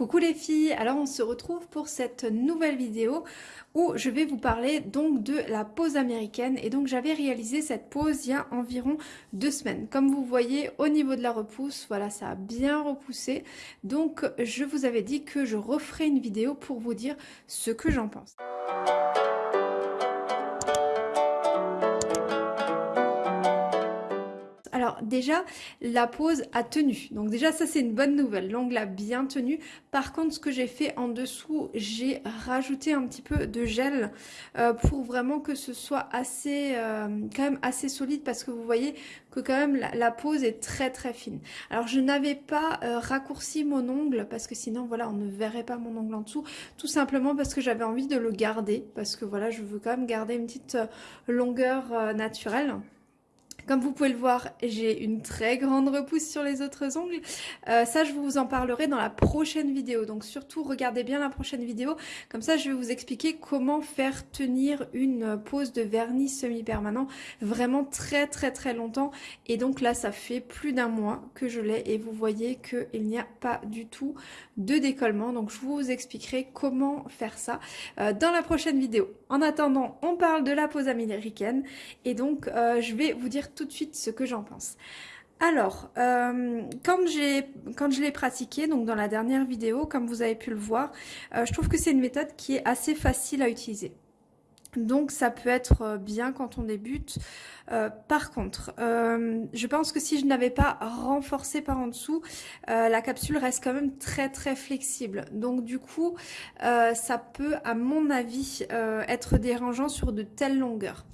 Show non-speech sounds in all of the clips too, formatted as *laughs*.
Coucou les filles, alors on se retrouve pour cette nouvelle vidéo où je vais vous parler donc de la pose américaine et donc j'avais réalisé cette pose il y a environ deux semaines. Comme vous voyez au niveau de la repousse, voilà ça a bien repoussé donc je vous avais dit que je referai une vidéo pour vous dire ce que j'en pense. Déjà, la pose a tenu. Donc déjà, ça c'est une bonne nouvelle. L'ongle a bien tenu. Par contre, ce que j'ai fait en dessous, j'ai rajouté un petit peu de gel euh, pour vraiment que ce soit assez, euh, quand même assez solide parce que vous voyez que quand même la, pose est très très fine. Alors je n'avais pas euh, raccourci mon ongle parce que sinon voilà, on ne verrait pas mon ongle en dessous. Tout simplement parce que j'avais envie de le garder parce que voilà, je veux quand même garder une petite longueur naturelle. Comme vous pouvez le voir, j'ai une très grande repousse sur les autres ongles. Euh, ça, je vous en parlerai dans la prochaine vidéo. Donc surtout, regardez bien la prochaine vidéo. Comme ça, je vais vous expliquer comment faire tenir une pose de vernis semi-permanent vraiment très très très longtemps. Et donc là, ça fait plus d'un mois que je l'ai et vous voyez qu'il n'y a pas du tout de décollement. Donc je vous expliquerai comment faire ça euh, dans la prochaine vidéo. En attendant, on parle de la pose américaine et donc euh, je vais vous dire tout de suite ce que j'en pense. Alors, euh, quand, quand je l'ai pratiqué, donc dans la dernière vidéo, comme vous avez pu le voir, euh, je trouve que c'est une méthode qui est assez facile à utiliser. Donc ça peut être euh, bien quand on débute. Euh, par contre, euh, je pense que si je n'avais pas renforcé par en dessous, la capsule reste quand même très très flexible. Donc du coup, ça peut, à mon avis, être dérangeant sur de telles longueurs.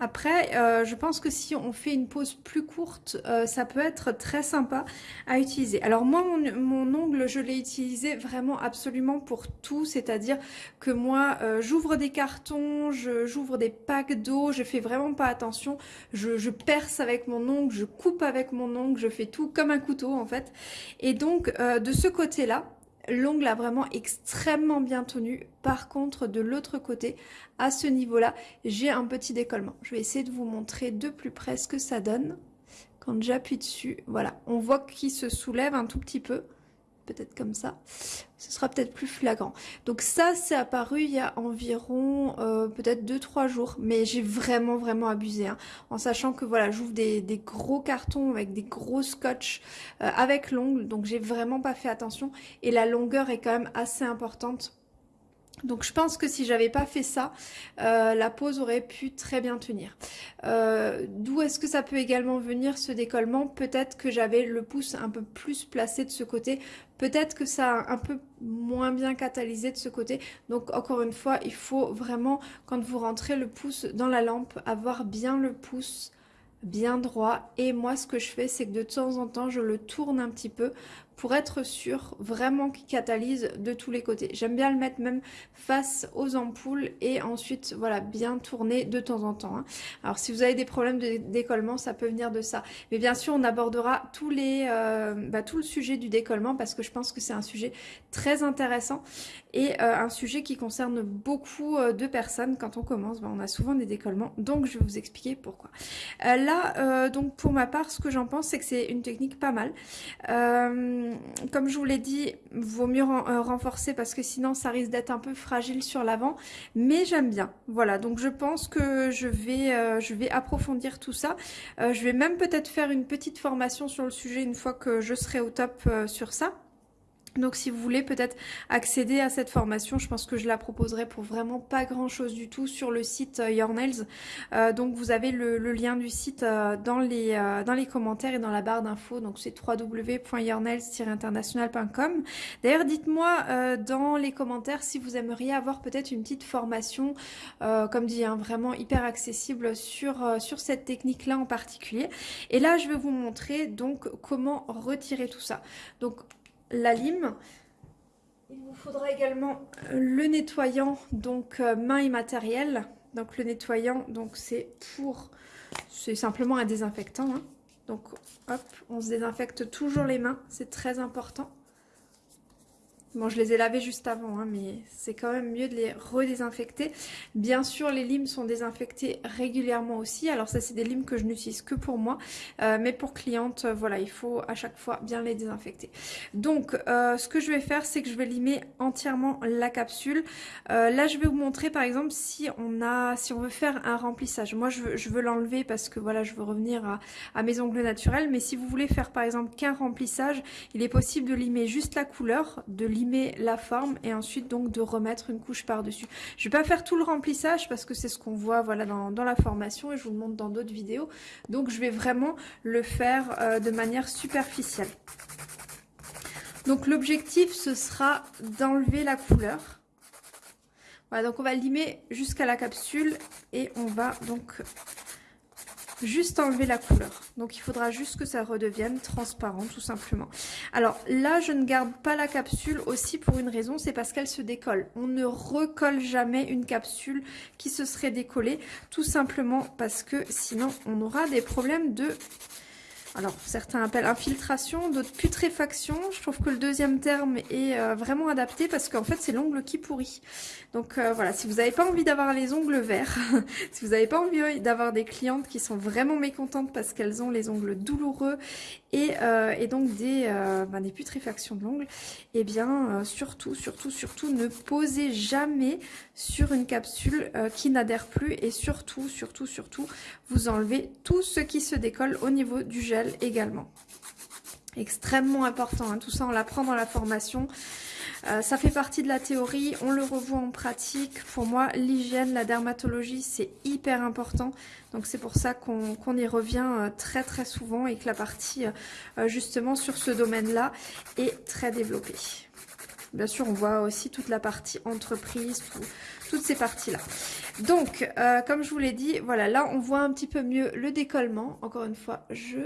Après, je pense que si on fait une pause plus courte, ça peut être très sympa à utiliser. Alors moi, mon, mon ongle, je l'ai utilisé vraiment absolument pour tout, c'est-à-dire que moi, j'ouvre des cartons, j'ouvre des packs d'eau, je fais vraiment pas attention, je, perce avec mon ongle, je coupe avec mon ongle, je fais tout comme un couteau en fait. Et donc euh, de ce côté-là, l'ongle a vraiment extrêmement bien tenu. Par contre, de l'autre côté, à ce niveau-là, j'ai un petit décollement. Je vais essayer de vous montrer de plus près ce que ça donne. Quand j'appuie dessus, voilà, on voit qu'il se soulève un tout petit peu peut-être comme ça, ce sera peut-être plus flagrant. Donc ça, c'est apparu il y a environ euh, peut-être 2-3 jours, mais j'ai vraiment vraiment abusé, hein, en sachant que voilà, j'ouvre des, gros cartons avec des gros scotch euh, avec l'ongle, donc j'ai vraiment pas fait attention, et la longueur est quand même assez importante donc je pense que si j'avais pas fait ça, euh, la pose aurait pu très bien tenir. Euh, d'où est-ce que ça peut également venir ce décollement? Peut-être que j'avais le pouce un peu plus placé de ce côté. Peut-être que ça a un peu moins bien catalysé de ce côté. Donc encore une fois, il faut vraiment, quand vous rentrez le pouce dans la lampe, avoir bien le pouce bien droit et moi ce que je fais c'est que de temps en temps je le tourne un petit peu pour être sûr vraiment qu'il catalyse de tous les côtés. J'aime bien le mettre même face aux ampoules et ensuite voilà bien tourner de temps en temps. Hein. Alors si vous avez des problèmes de décollement ça peut venir de ça. Mais bien sûr on abordera tous les, euh, bah, tout le sujet du décollement parce que je pense que c'est un sujet très intéressant et euh, un sujet qui concerne beaucoup euh, de personnes. Quand on commence bah, on a souvent des décollements donc je vais vous expliquer pourquoi. là donc pour ma part ce que j'en pense c'est que c'est une technique pas mal. Euh, comme je vous l'ai dit, vaut mieux euh, renforcer parce que sinon ça risque d'être un peu fragile sur l'avant. Mais j'aime bien. Voilà, donc je pense que je vais, euh, je vais approfondir tout ça. je vais même peut-être faire une petite formation sur le sujet une fois que je serai au top sur ça. Donc si vous voulez peut-être accéder à cette formation, je pense que je la proposerai pour vraiment pas grand chose du tout sur le site euh, Your Nails. Euh, donc vous avez le, lien du site euh, dans, les, dans les commentaires et dans la barre d'infos. Donc c'est www.yournails-international.com. D'ailleurs dites-moi dans les commentaires si vous aimeriez avoir peut-être une petite formation, comme dit, hein, vraiment hyper accessible sur, sur cette technique-là en particulier. Et là je vais vous montrer donc comment retirer tout ça. Donc la lime. Il vous faudra également le nettoyant, donc euh, main et matériel. Donc le nettoyant, donc c'est pour, c'est simplement un désinfectant. Hein. Donc hop, on se désinfecte toujours les mains, c'est très important. Bon, je les ai lavés juste avant, hein, mais c'est quand même mieux de les redésinfecter. Bien sûr, les limes sont désinfectés régulièrement aussi. Alors ça, c'est des limes que je n'utilise que pour moi. Euh, mais pour clientes, euh, voilà, il faut à chaque fois bien les désinfecter. Donc, euh, ce que je vais faire, c'est que je vais limer entièrement la capsule. là, je vais vous montrer, par exemple, si on a, si on veut faire un remplissage. Moi, je veux, l'enlever parce que, voilà, je veux revenir à, à mes ongles naturels. Mais si vous voulez faire, par exemple, qu'un remplissage, il est possible de limer juste la couleur, de limer la forme et ensuite donc de remettre une couche par-dessus. Je vais pas faire tout le remplissage parce que c'est ce qu'on voit voilà dans, la formation et je vous le montre dans d'autres vidéos. Donc je vais vraiment le faire euh, de manière superficielle. Donc l'objectif ce sera d'enlever la couleur. Voilà, donc on va limer jusqu'à la capsule et on va donc juste enlever la couleur. Donc il faudra juste que ça redevienne transparent tout simplement. Alors là je ne garde pas la capsule aussi pour une raison, c'est parce qu'elle se décolle. On ne recolle jamais une capsule qui se serait décollée, tout simplement parce que sinon on aura des problèmes de alors certains appellent infiltration, d'autres putréfaction. Je trouve que le deuxième terme est euh, vraiment adapté parce qu'en fait c'est l'ongle qui pourrit. Donc euh, voilà, si vous n'avez pas envie d'avoir les ongles verts, *laughs* si vous n'avez pas envie d'avoir des clientes qui sont vraiment mécontentes parce qu'elles ont les ongles douloureux et, euh, donc des, ben, des putréfactions de l'ongle, eh bien surtout, surtout, surtout ne posez jamais sur une capsule qui n'adhère plus et surtout, surtout, surtout, vous enlevez tout ce qui se décolle au niveau du gel également. Extrêmement important, hein. tout ça on l'apprend dans la formation. Euh, ça fait partie de la théorie, on le revoit en pratique. Pour moi, l'hygiène, la dermatologie, c'est hyper important. Donc c'est pour ça qu'on y revient euh, très très souvent et que la partie euh, justement sur ce domaine-là est très développée. Bien sûr, on voit aussi toute la partie entreprise, toutes ces parties-là. Donc, comme je vous l'ai dit, voilà, là, on voit un petit peu mieux le décollement. Encore une fois, je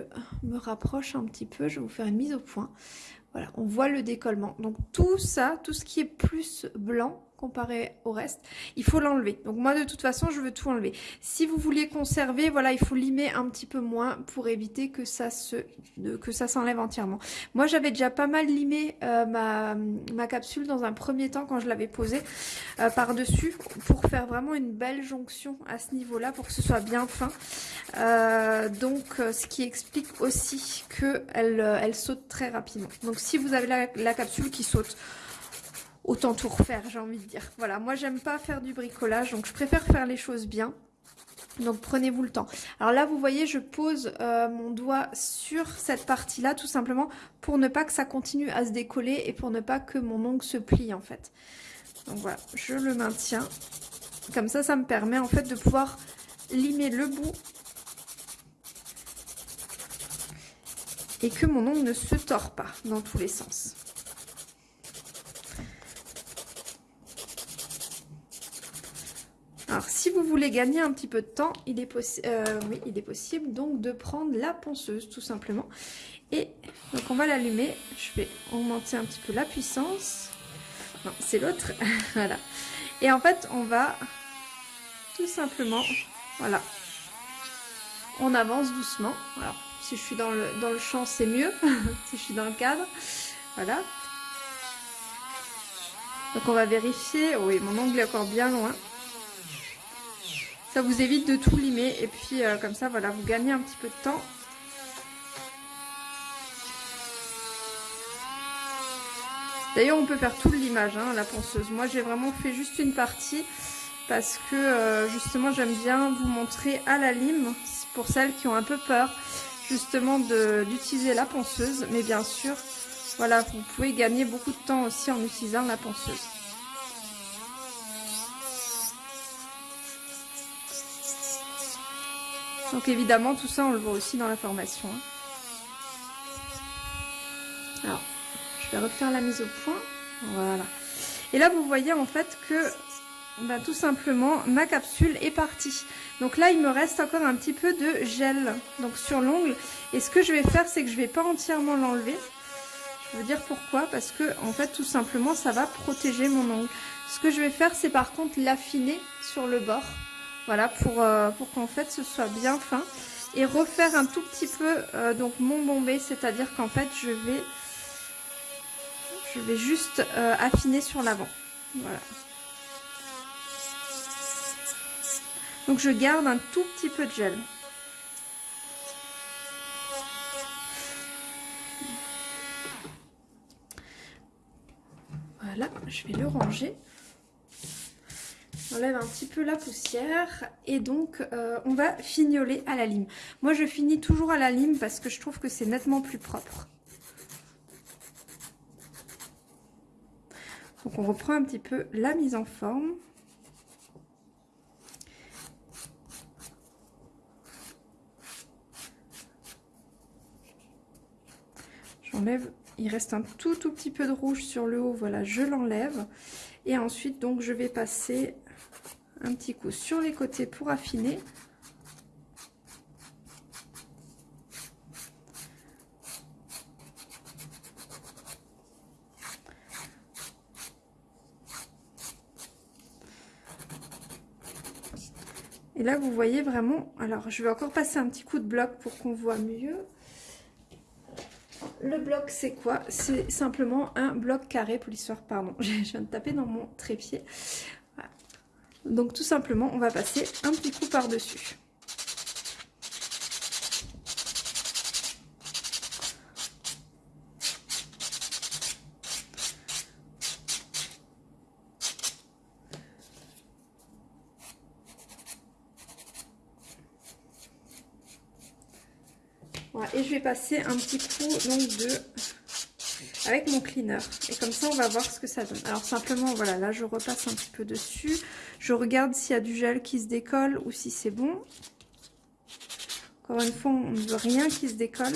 me rapproche un petit peu, je vais vous faire une mise au point. Voilà, on voit le décollement. Donc, tout ça, tout ce qui est plus blanc, comparé au reste, il faut l'enlever. Donc moi de toute façon je veux tout enlever. Si vous vouliez conserver, voilà, il faut limer un petit peu moins pour éviter que ça se que ça s'enlève entièrement. Moi j'avais déjà pas mal limé euh, ma, capsule dans un premier temps quand je l'avais posée euh, par-dessus pour faire vraiment une belle jonction à ce niveau-là pour que ce soit bien fin. Euh, donc ce qui explique aussi que elle, elle saute très rapidement. Donc si vous avez la capsule qui saute autant tout refaire, j'ai envie de dire. Voilà, moi j'aime pas faire du bricolage, donc je préfère faire les choses bien. Donc prenez-vous le temps. Alors là, vous voyez, je pose euh, mon doigt sur cette partie-là, tout simplement pour ne pas que ça continue à se décoller et pour ne pas que mon ongle se plie en fait. Donc voilà, je le maintiens. Comme ça, ça me permet en fait de pouvoir limer le bout et que mon ongle ne se tord pas dans tous les sens. Alors, si vous voulez gagner un petit peu de temps, il est, euh, il est possible donc de prendre la ponceuse, tout simplement. Et donc, on va l'allumer. Je vais augmenter un petit peu la puissance. Non, c'est l'autre. *laughs* voilà. Et en fait, on va tout simplement, voilà, on avance doucement. Alors, si je suis dans le, dans le champ, c'est mieux. *laughs* si je suis dans le cadre, voilà. Donc, on va vérifier. Oui, mon ongle est encore bien loin. Ça vous évite de tout limer et puis euh, comme ça, voilà, vous gagnez un petit peu de temps. D'ailleurs, on peut faire tout le limage, hein, la ponceuse. Moi, j'ai vraiment fait juste une partie parce que euh, justement, j'aime bien vous montrer à la lime pour celles qui ont un peu peur justement d'utiliser la ponceuse. Mais bien sûr, voilà, vous pouvez gagner beaucoup de temps aussi en utilisant la ponceuse. Donc évidemment, tout ça, on le voit aussi dans la formation. Alors, je vais refaire la mise au point. Voilà. Et là, vous voyez en fait que bah, tout simplement, ma capsule est partie. Donc là, il me reste encore un petit peu de gel donc sur l'ongle. Et ce que je vais faire, c'est que je vais pas entièrement l'enlever. Je veux dire pourquoi? Parce que en fait, tout simplement, ça va protéger mon ongle. Ce que je vais faire, c'est par contre l'affiner sur le bord. Voilà, pour, euh, pour qu'en fait ce soit bien fin. Et refaire un tout petit peu euh, donc mon bombé, c'est-à-dire qu'en fait je vais Je vais juste euh, affiner sur l'avant. Voilà. Donc je garde un tout petit peu de gel. Voilà, je vais le ranger. J'enlève un petit peu la poussière et donc euh, on va fignoler à la lime. Moi je finis toujours à la lime parce que je trouve que c'est nettement plus propre. Donc on reprend un petit peu la mise en forme. J'enlève, il reste un tout tout petit peu de rouge sur le haut, voilà, je l'enlève. Et ensuite, donc, je vais passer un petit coup sur les côtés pour affiner. Et là, vous voyez vraiment... Alors, je vais encore passer un petit coup de bloc pour qu'on voit mieux. Le bloc, c'est quoi? C'est simplement un bloc carré pour l'histoire. Pardon, *laughs* je viens de taper dans mon trépied. Donc tout simplement, on va passer un petit coup par-dessus. Et je vais passer un petit coup donc de avec mon cleaner. Et comme ça, on va voir ce que ça donne. Alors simplement, voilà, là, je repasse un petit peu dessus. Je regarde s'il y a du gel qui se décolle ou si c'est bon. Encore une fois, on ne veut rien qui se décolle.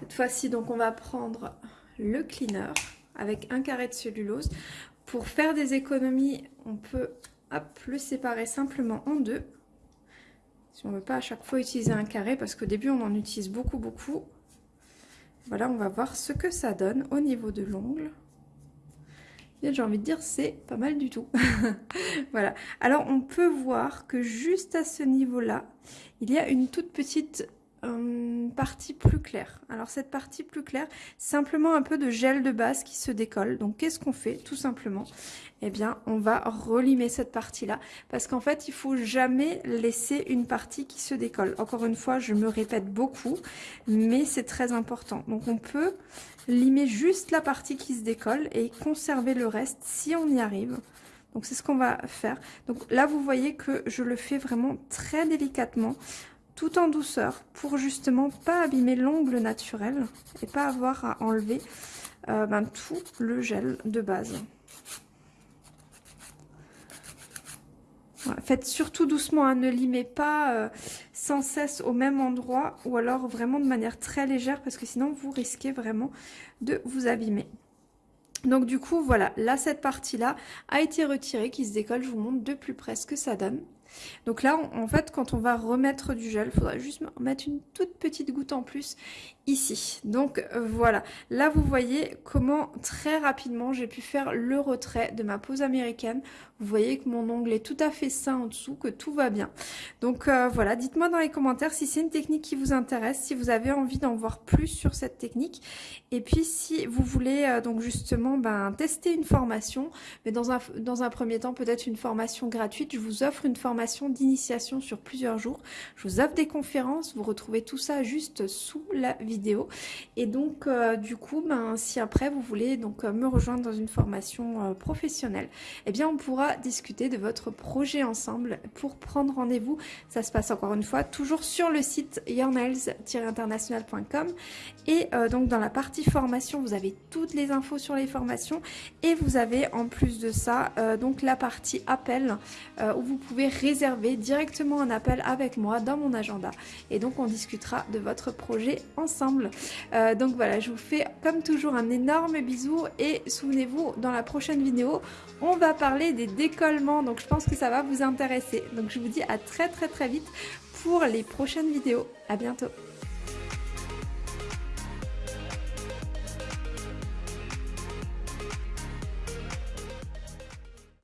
Cette fois-ci, donc, on va prendre le cleaner avec un carré de cellulose. Pour faire des économies, on peut le séparer simplement en deux. Si on ne veut pas à chaque fois utiliser un carré, parce qu'au début on en utilise beaucoup beaucoup. Voilà, on va voir ce que ça donne au niveau de l'ongle. J'ai envie de dire, c'est pas mal du tout. *laughs* voilà. Alors, on peut voir que juste à ce niveau-là, il y a une toute petite euh, partie plus claire. Alors cette partie plus claire, simplement un peu de gel de base qui se décolle. Donc qu'est-ce qu'on fait Tout simplement, eh bien on va relimer cette partie-là parce qu'en fait il faut jamais laisser une partie qui se décolle. Encore une fois, je me répète beaucoup, mais c'est très important. Donc on peut limer juste la partie qui se décolle et conserver le reste si on y arrive. Donc c'est ce qu'on va faire. Donc là vous voyez que je le fais vraiment très délicatement tout en douceur pour justement pas abîmer l'ongle naturel et pas avoir à enlever euh, ben, tout le gel de base. Faites surtout doucement, hein, ne limez pas euh, sans cesse au même endroit ou alors vraiment de manière très légère parce que sinon vous risquez vraiment de vous abîmer. Donc du coup voilà, là cette partie là a été retirée qui se décolle, je vous montre de plus près ce que ça donne. Donc là, en fait, quand on va remettre du gel, il faudra juste mettre une toute petite goutte en plus ici. Donc euh, voilà, là vous voyez comment très rapidement j'ai pu faire le retrait de ma pose américaine. Vous voyez que mon ongle est tout à fait sain en dessous, que tout va bien. Donc euh, voilà, dites-moi dans les commentaires si c'est une technique qui vous intéresse, si vous avez envie d'en voir plus sur cette technique. Et puis si vous voulez euh, donc justement ben, tester une formation, mais dans un, premier temps peut-être une formation gratuite, je vous offre une formation d'initiation sur plusieurs jours. Je vous offre des conférences, vous retrouvez tout ça juste sous la vidéo et donc, euh, du coup, ben, si après vous voulez donc me rejoindre dans une formation professionnelle, eh bien, on pourra discuter de votre projet ensemble pour prendre rendez-vous. Ça se passe encore une fois toujours sur le site yournails-international.com et donc dans la partie formation, vous avez toutes les infos sur les formations et vous avez en plus de ça donc la partie appel où vous pouvez réserver directement un appel avec moi dans mon agenda et donc on discutera de votre projet ensemble. Euh, donc voilà, je vous fais comme toujours un énorme bisou et souvenez-vous, dans la prochaine vidéo, on va parler des décollements. Donc je pense que ça va vous intéresser. Donc je vous dis à très très très vite pour les prochaines vidéos. À bientôt